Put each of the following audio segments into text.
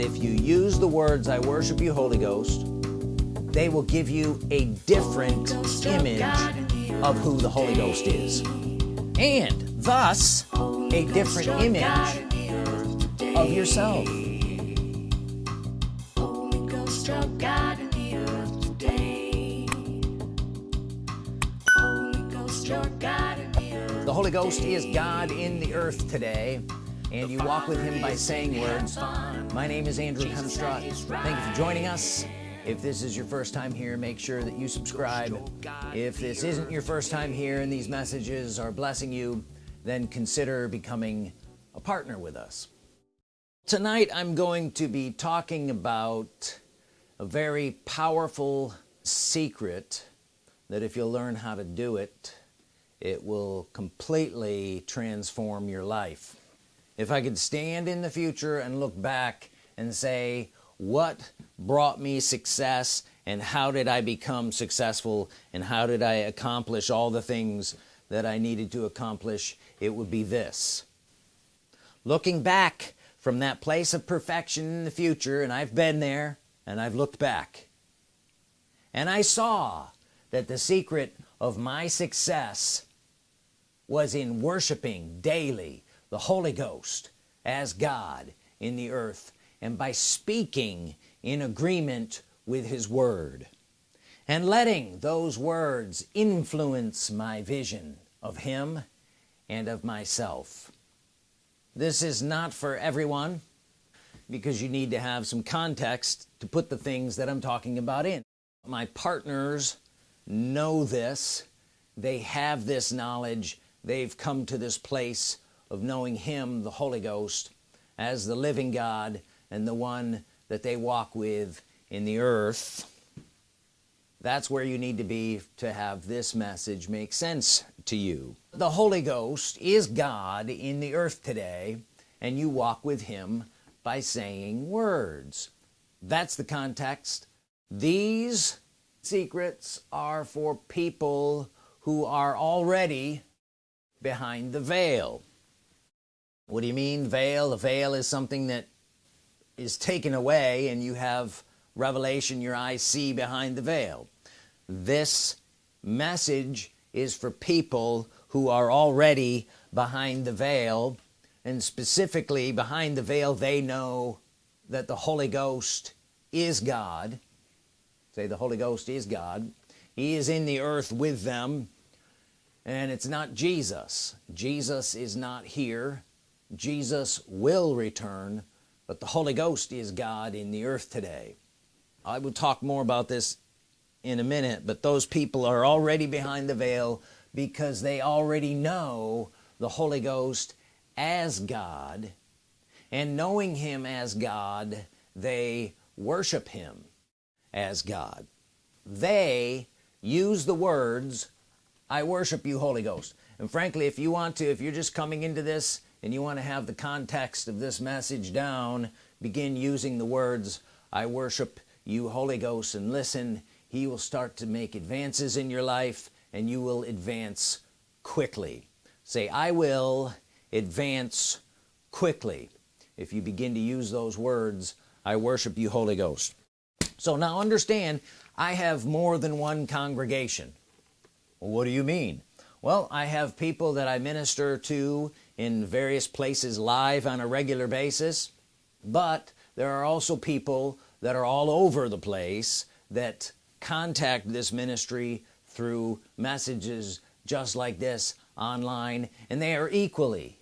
if you use the words I worship you Holy Ghost they will give you a different image of who the Holy Ghost is. And thus a different image of yourself. The Holy Ghost is God in the earth today and you walk with him by saying words. My name is Andrew Hemstrott thank you for joining us. If this is your first time here make sure that you subscribe. If this isn't your first time here and these messages are blessing you then consider becoming a partner with us. Tonight I'm going to be talking about a very powerful secret that if you'll learn how to do it it will completely transform your life if I could stand in the future and look back and say what brought me success and how did I become successful and how did I accomplish all the things that I needed to accomplish? It would be this. Looking back from that place of perfection in the future and I've been there and I've looked back and I saw that the secret of my success was in worshiping daily the Holy Ghost as God in the earth and by speaking in agreement with his word and letting those words influence my vision of him and of myself. This is not for everyone because you need to have some context to put the things that I'm talking about in. My partners know this. They have this knowledge. They've come to this place of knowing him the Holy Ghost as the living God and the one that they walk with in the earth. That's where you need to be to have this message make sense to you. The Holy Ghost is God in the earth today and you walk with him by saying words. That's the context. These secrets are for people who are already behind the veil what do you mean veil? A veil is something that is taken away and you have revelation your eyes see behind the veil. This message is for people who are already behind the veil and specifically behind the veil they know that the Holy Ghost is God. Say the Holy Ghost is God. He is in the earth with them and it's not Jesus. Jesus is not here Jesus will return but the Holy Ghost is God in the earth today. I will talk more about this in a minute but those people are already behind the veil because they already know the Holy Ghost as God and knowing him as God they worship him as God. They use the words I worship you Holy Ghost. And frankly if you want to if you're just coming into this and you want to have the context of this message down begin using the words I worship you Holy Ghost and listen. He will start to make advances in your life and you will advance quickly. Say I will advance quickly. If you begin to use those words I worship you Holy Ghost. So now understand I have more than one congregation. Well, what do you mean? Well I have people that I minister to in various places live on a regular basis but there are also people that are all over the place that contact this ministry through messages just like this online and they are equally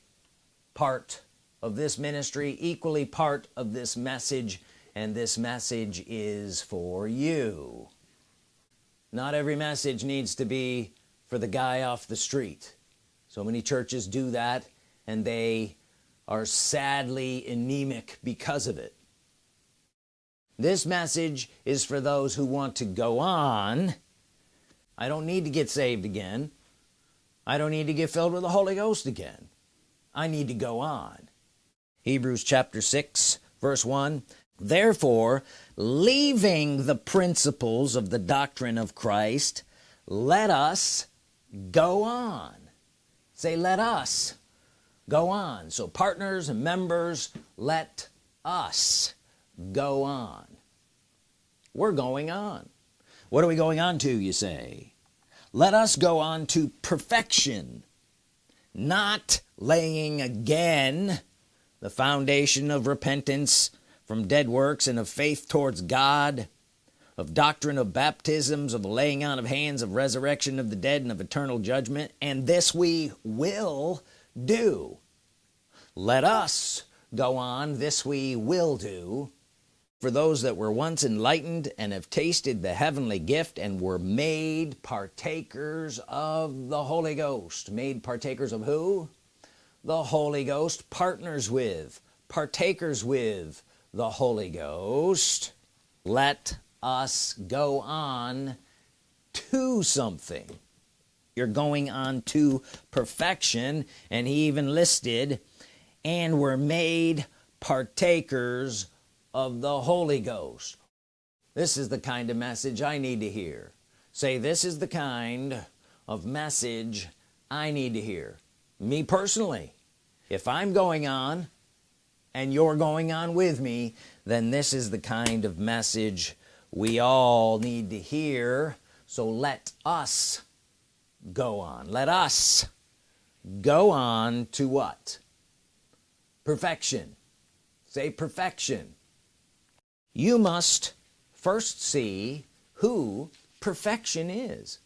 part of this ministry equally part of this message and this message is for you. Not every message needs to be for the guy off the street. So many churches do that and they are sadly anemic because of it. This message is for those who want to go on. I don't need to get saved again. I don't need to get filled with the Holy Ghost again. I need to go on. Hebrews chapter 6 verse 1 therefore leaving the principles of the doctrine of Christ let us go on. Say let us go on. So partners and members let us go on. We're going on. What are we going on to you say? Let us go on to perfection not laying again the foundation of repentance from dead works and of faith towards God of doctrine of baptisms of the laying on of hands of resurrection of the dead and of eternal judgment. And this we will do. Let us go on. This we will do. For those that were once enlightened and have tasted the heavenly gift and were made partakers of the Holy Ghost. Made partakers of who? The Holy Ghost. Partners with partakers with the Holy Ghost. Let us go on to something you're going on to perfection. And he even listed and were made partakers of the Holy Ghost. This is the kind of message I need to hear. Say this is the kind of message I need to hear. Me personally. If I'm going on and you're going on with me then this is the kind of message we all need to hear. So let us go on. Let us go on to what? Perfection. Say perfection. You must first see who perfection is.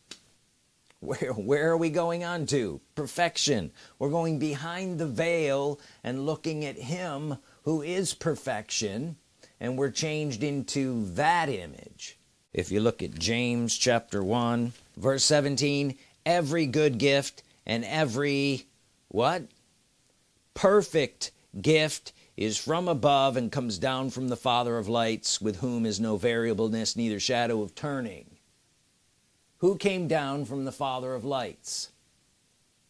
Where where are we going on to? Perfection. We're going behind the veil and looking at him who is perfection and we're changed into that image. If you look at James chapter 1 verse 17 every good gift and every what? Perfect gift is from above and comes down from the father of lights with whom is no variableness neither shadow of turning. Who came down from the father of lights?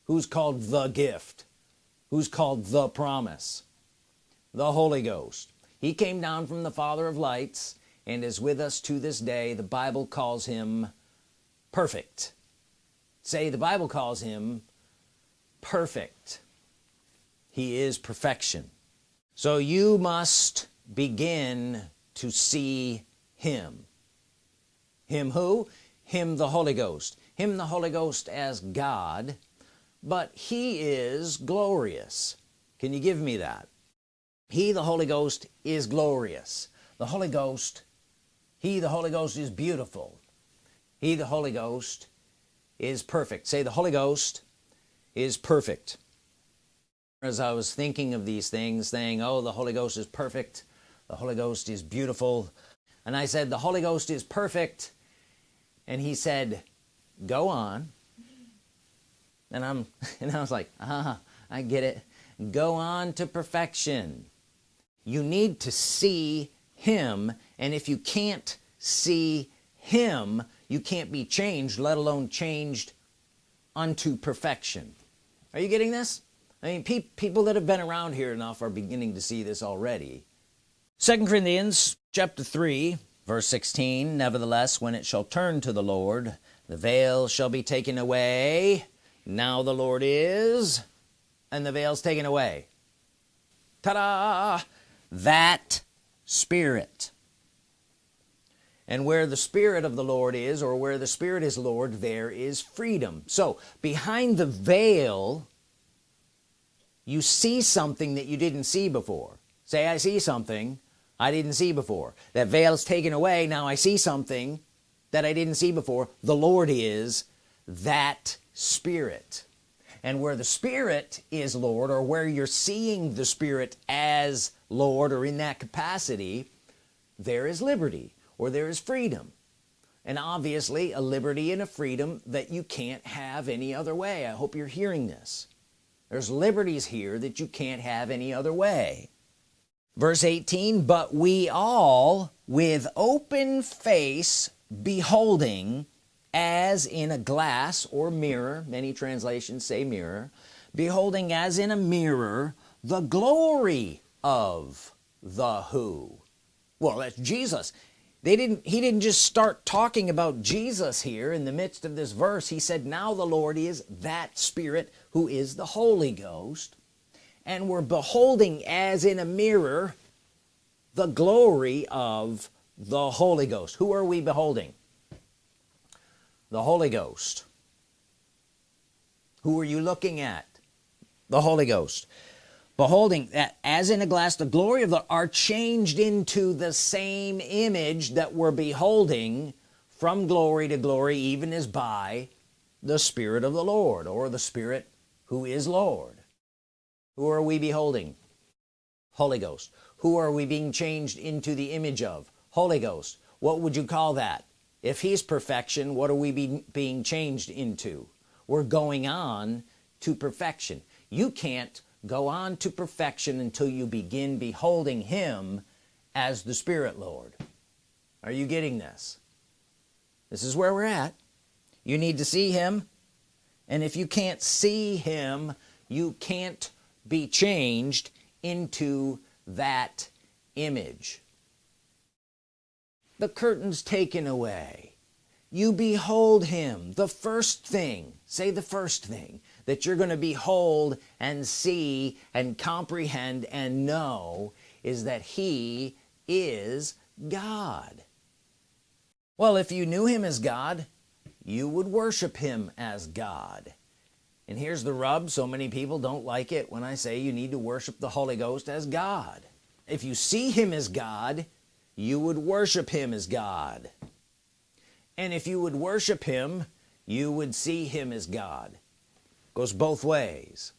Who's called the gift? Who's called the promise? The Holy Ghost. He came down from the father of lights and is with us to this day. The Bible calls him perfect say the Bible calls him perfect. He is perfection. So you must begin to see him. Him who? Him the Holy Ghost. Him the Holy Ghost as God but he is glorious. Can you give me that? He the Holy Ghost is glorious. The Holy Ghost he the Holy Ghost is beautiful. He the Holy Ghost is perfect. Say the Holy Ghost is perfect. As I was thinking of these things saying oh the Holy Ghost is perfect. The Holy Ghost is beautiful. And I said the Holy Ghost is perfect. And he said go on. And I'm and I was like ah I get it. Go on to perfection. You need to see him. And if you can't see him you can't be changed let alone changed unto perfection. Are you getting this? I mean pe people that have been around here enough are beginning to see this already. Second Corinthians chapter 3 verse 16 nevertheless when it shall turn to the Lord the veil shall be taken away. Now the Lord is and the veil's taken away. Ta-da! That spirit and where the Spirit of the Lord is or where the Spirit is Lord there is freedom. So behind the veil you see something that you didn't see before. Say I see something I didn't see before. That veil is taken away now I see something that I didn't see before. The Lord is that Spirit. And where the Spirit is Lord or where you're seeing the Spirit as Lord or in that capacity there is liberty or there is freedom. And obviously a liberty and a freedom that you can't have any other way. I hope you're hearing this. There's liberties here that you can't have any other way. Verse 18 but we all with open face beholding as in a glass or mirror many translations say mirror beholding as in a mirror the glory of the who. Well that's Jesus they didn't he didn't just start talking about Jesus here in the midst of this verse. He said now the Lord is that spirit who is the Holy Ghost and we're beholding as in a mirror the glory of the Holy Ghost. Who are we beholding? The Holy Ghost. Who are you looking at? The Holy Ghost beholding that as in a glass the glory of the are changed into the same image that we're beholding from glory to glory even as by the Spirit of the Lord or the Spirit who is Lord. Who are we beholding? Holy Ghost. Who are we being changed into the image of? Holy Ghost. What would you call that? If he's perfection what are we be, being changed into? We're going on to perfection. You can't go on to perfection until you begin beholding him as the Spirit Lord. Are you getting this? This is where we're at. You need to see him. And if you can't see him you can't be changed into that image. The curtains taken away. You behold him. The first thing say the first thing that you're going to behold and see and comprehend and know is that he is God. Well if you knew him as God you would worship him as God. And here's the rub so many people don't like it when I say you need to worship the Holy Ghost as God. If you see him as God you would worship him as God. And if you would worship him you would see him as God goes both ways.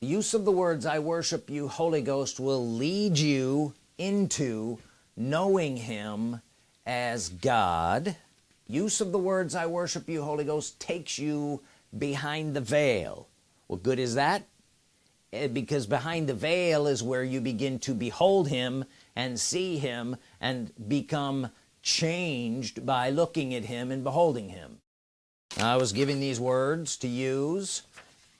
The use of the words I worship you Holy Ghost will lead you into knowing him as God. Use of the words I worship you Holy Ghost takes you behind the veil. What good is that? Eh, because behind the veil is where you begin to behold him and see him and become changed by looking at him and beholding him. I was giving these words to use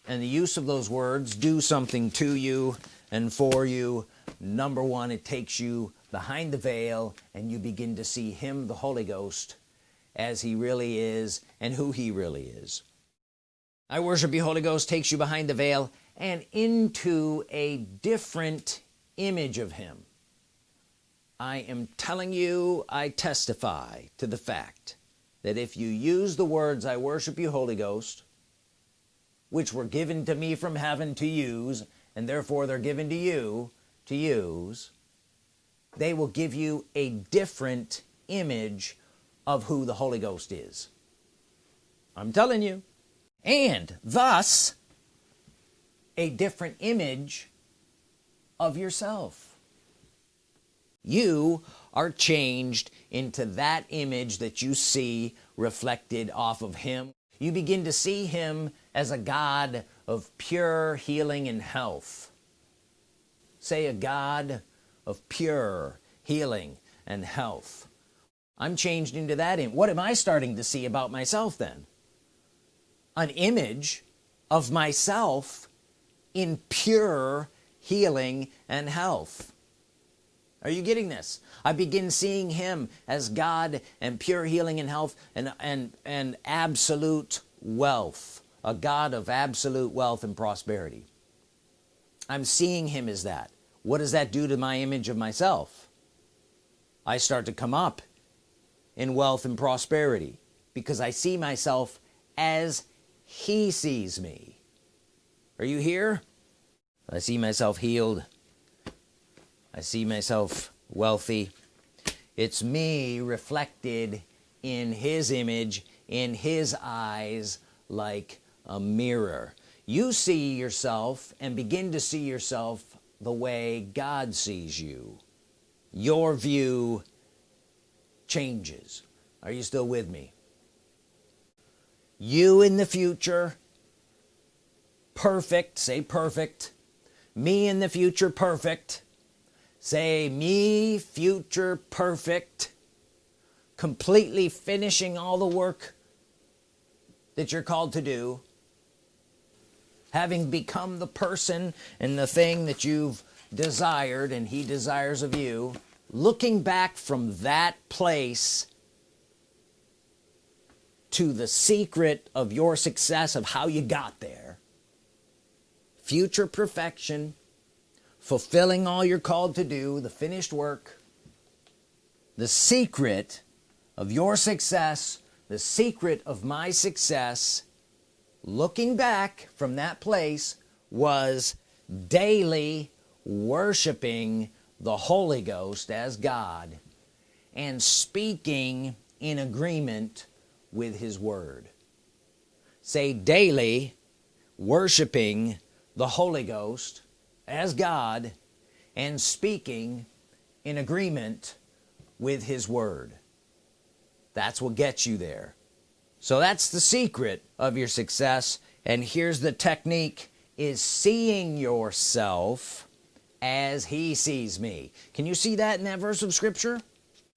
and the use of those words do something to you and for you. Number one it takes you behind the veil and you begin to see him the Holy Ghost as he really is and who he really is. I worship you Holy Ghost takes you behind the veil and into a different image of him. I am telling you I testify to the fact that if you use the words I worship you Holy Ghost which were given to me from heaven to use and therefore they're given to you to use they will give you a different image of who the Holy Ghost is. I'm telling you. And thus a different image of yourself. You are changed into that image that you see reflected off of him you begin to see him as a God of pure healing and health. Say a God of pure healing and health. I'm changed into that in what am I starting to see about myself then? An image of myself in pure healing and health are you getting this? I begin seeing him as God and pure healing and health and and and absolute wealth a God of absolute wealth and prosperity. I'm seeing him as that. What does that do to my image of myself? I start to come up in wealth and prosperity because I see myself as he sees me. Are you here? I see myself healed I see myself wealthy. It's me reflected in his image in his eyes like a mirror. You see yourself and begin to see yourself the way God sees you. Your view changes. Are you still with me? You in the future perfect say perfect. Me in the future perfect say me future perfect completely finishing all the work that you're called to do having become the person and the thing that you've desired and he desires of you looking back from that place to the secret of your success of how you got there. Future perfection fulfilling all you're called to do the finished work the secret of your success the secret of my success looking back from that place was daily worshiping the Holy Ghost as God and speaking in agreement with his word. Say daily worshiping the Holy Ghost as God and speaking in agreement with his word. That's what gets you there. So that's the secret of your success. And here's the technique is seeing yourself as he sees me. Can you see that in that verse of scripture?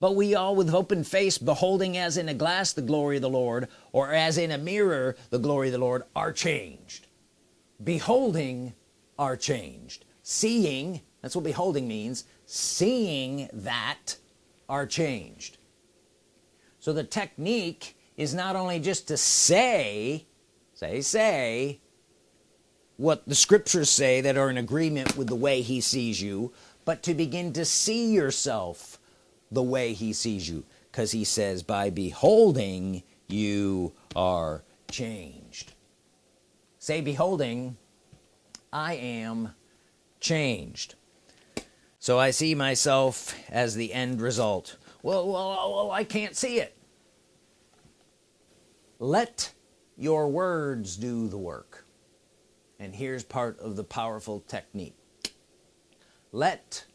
But we all with open face beholding as in a glass the glory of the Lord or as in a mirror the glory of the Lord are changed. Beholding are changed. Seeing that's what beholding means seeing that are changed. So the technique is not only just to say say say what the scriptures say that are in agreement with the way he sees you but to begin to see yourself the way he sees you because he says by beholding you are changed. Say beholding I am changed. So I see myself as the end result. Well, well, well I can't see it. Let your words do the work. And here's part of the powerful technique. Let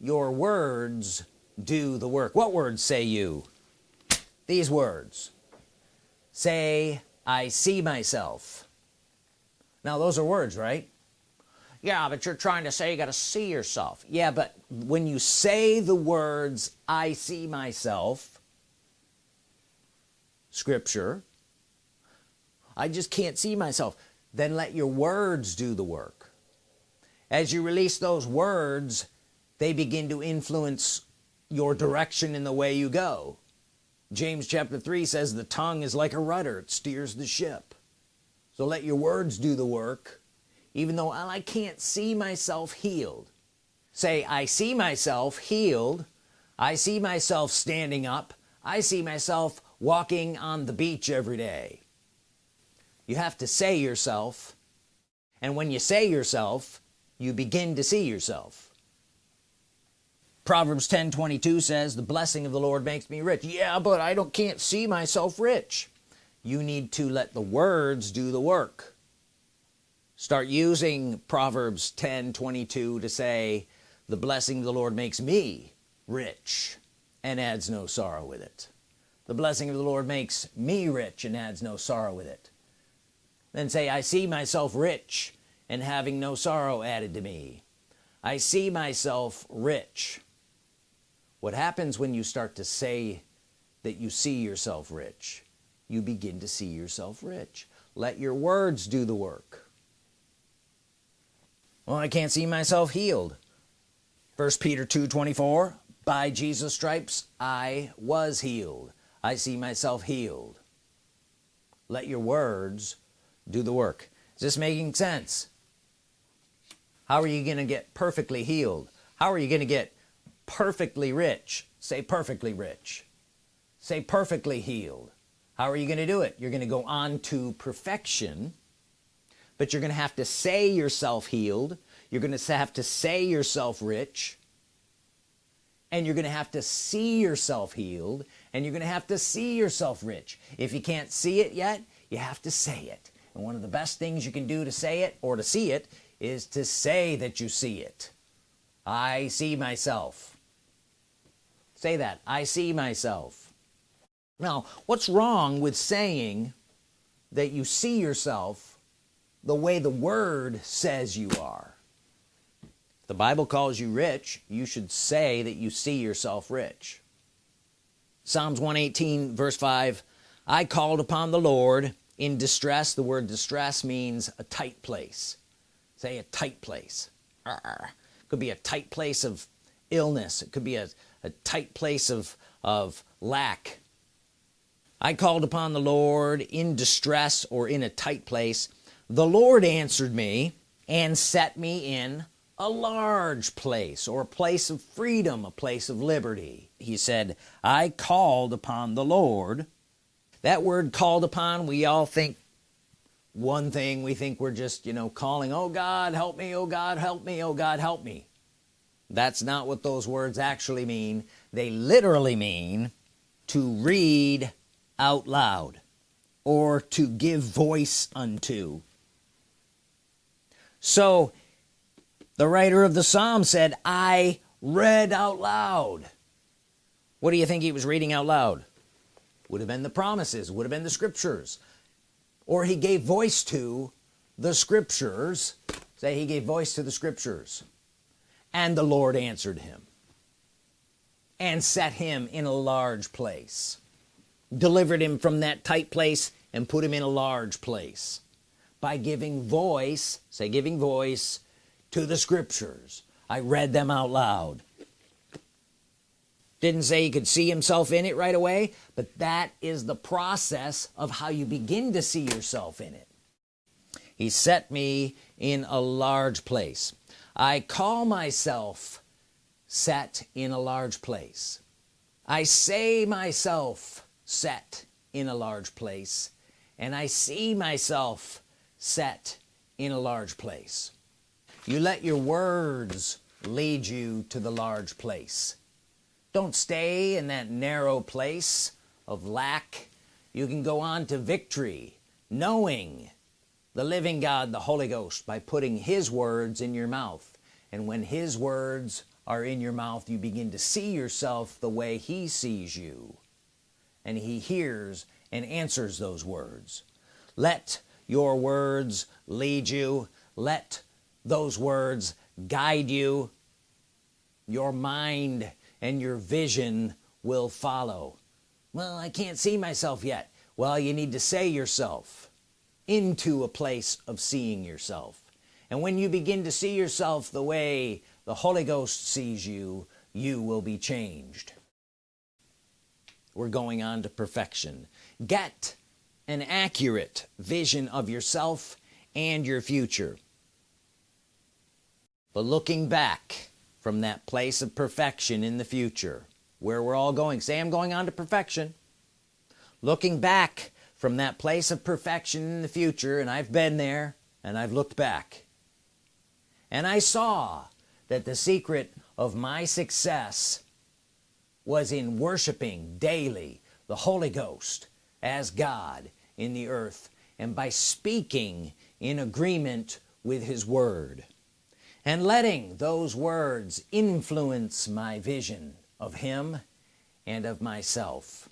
your words do the work. What words say you? These words. Say I see myself. Now those are words right yeah but you're trying to say you got to see yourself. Yeah but when you say the words I see myself scripture I just can't see myself then let your words do the work. As you release those words they begin to influence your direction in the way you go. James chapter 3 says the tongue is like a rudder it steers the ship. So let your words do the work even though I can't see myself healed. Say I see myself healed. I see myself standing up. I see myself walking on the beach every day. You have to say yourself. And when you say yourself you begin to see yourself. Proverbs 10 22 says the blessing of the Lord makes me rich. Yeah but I don't can't see myself rich. You need to let the words do the work start using Proverbs 10 22 to say the blessing of the Lord makes me rich and adds no sorrow with it. The blessing of the Lord makes me rich and adds no sorrow with it. Then say I see myself rich and having no sorrow added to me. I see myself rich. What happens when you start to say that you see yourself rich? You begin to see yourself rich. Let your words do the work well I can't see myself healed. First Peter 2 24 by Jesus stripes I was healed. I see myself healed. Let your words do the work. Is this making sense? How are you gonna get perfectly healed? How are you gonna get perfectly rich? Say perfectly rich. Say perfectly healed. How are you gonna do it? You're gonna go on to perfection but you're gonna have to say yourself healed you're gonna have to say yourself rich and you're gonna have to see yourself healed and you're gonna have to see yourself rich. If you can't see it yet you have to say it. And one of the best things you can do to say it or to see it is to say that you see it. I see myself. Say that. I see myself. Now what's wrong with saying that you see yourself the way the word says you are. The Bible calls you rich you should say that you see yourself rich. Psalms 118 verse 5 I called upon the Lord. In distress the word distress means a tight place. Say a tight place. Could be a tight place of illness. It could be a, a tight place of of lack. I called upon the Lord in distress or in a tight place the Lord answered me and set me in a large place or a place of freedom a place of liberty. He said I called upon the Lord. That word called upon we all think one thing. We think we're just you know calling oh God help me oh God help me oh God help me. That's not what those words actually mean. They literally mean to read out loud or to give voice unto so the writer of the Psalm said I read out loud. What do you think he was reading out loud? Would have been the promises would have been the scriptures. Or he gave voice to the scriptures. Say he gave voice to the scriptures. And the Lord answered him and set him in a large place delivered him from that tight place and put him in a large place by giving voice say giving voice to the scriptures. I read them out loud. Didn't say he could see himself in it right away but that is the process of how you begin to see yourself in it. He set me in a large place. I call myself set in a large place. I say myself set in a large place and I see myself set in a large place. You let your words lead you to the large place. Don't stay in that narrow place of lack. You can go on to victory knowing the living God the Holy Ghost by putting his words in your mouth. And when his words are in your mouth you begin to see yourself the way he sees you. And he hears and answers those words. Let your words lead you. Let those words guide you. Your mind and your vision will follow. Well I can't see myself yet. Well you need to say yourself into a place of seeing yourself. And when you begin to see yourself the way the Holy Ghost sees you you will be changed. We're going on to perfection. Get an accurate vision of yourself and your future. But looking back from that place of perfection in the future where we're all going say I'm going on to perfection. Looking back from that place of perfection in the future and I've been there and I've looked back. And I saw that the secret of my success was in worshiping daily the Holy Ghost as God in the earth and by speaking in agreement with his word and letting those words influence my vision of him and of myself.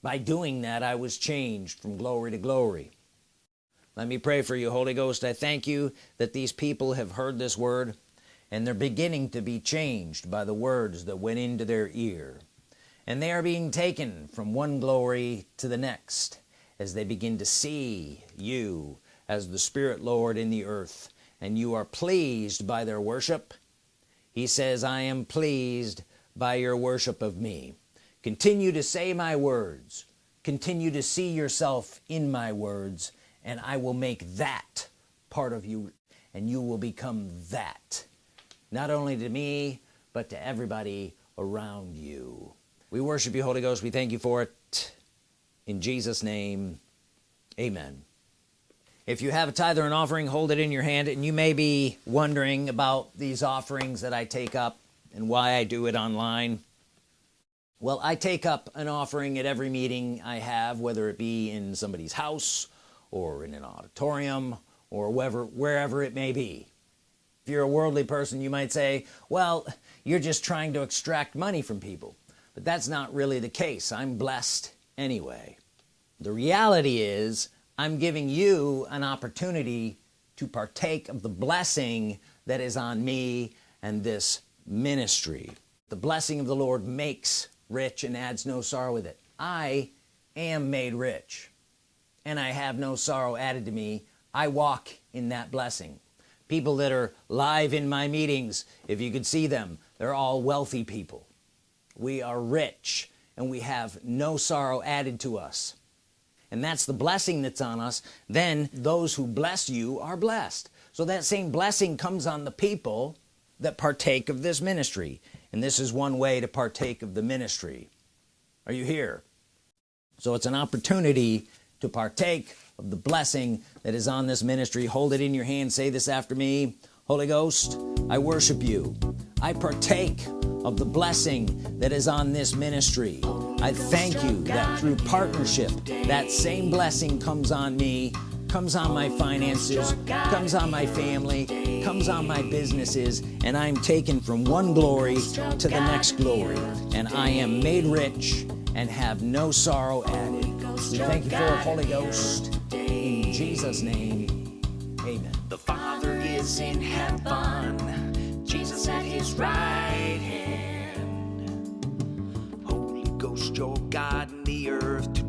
By doing that I was changed from glory to glory. Let me pray for you Holy Ghost. I thank you that these people have heard this word and they're beginning to be changed by the words that went into their ear and they are being taken from one glory to the next as they begin to see you as the Spirit Lord in the earth. And you are pleased by their worship. He says I am pleased by your worship of me. Continue to say my words. Continue to see yourself in my words and I will make that part of you and you will become that. Not only to me but to everybody around you we worship you Holy Ghost. We thank you for it. In Jesus name amen. If you have a tithe or an offering hold it in your hand and you may be wondering about these offerings that I take up and why I do it online. Well I take up an offering at every meeting I have whether it be in somebody's house or in an auditorium or wherever wherever it may be. If you're a worldly person you might say well you're just trying to extract money from people but that's not really the case. I'm blessed anyway. The reality is I'm giving you an opportunity to partake of the blessing that is on me and this ministry. The blessing of the Lord makes rich and adds no sorrow with it. I am made rich and I have no sorrow added to me. I walk in that blessing. People that are live in my meetings if you could see them they're all wealthy people we are rich and we have no sorrow added to us. And that's the blessing that's on us. Then those who bless you are blessed. So that same blessing comes on the people that partake of this ministry. And this is one way to partake of the ministry. Are you here? So it's an opportunity to partake of the blessing that is on this ministry. Hold it in your hand. Say this after me. Holy Ghost I worship you. I partake of the blessing that is on this ministry. I thank you that through partnership that same blessing comes on me comes on my finances comes on my family comes on my businesses and I'm taken from one glory to the next glory. And I am made rich and have no sorrow added. We thank you for the Holy Ghost. In Jesus name amen. The Father is in heaven, Jesus at his right hand. Joe God and the earth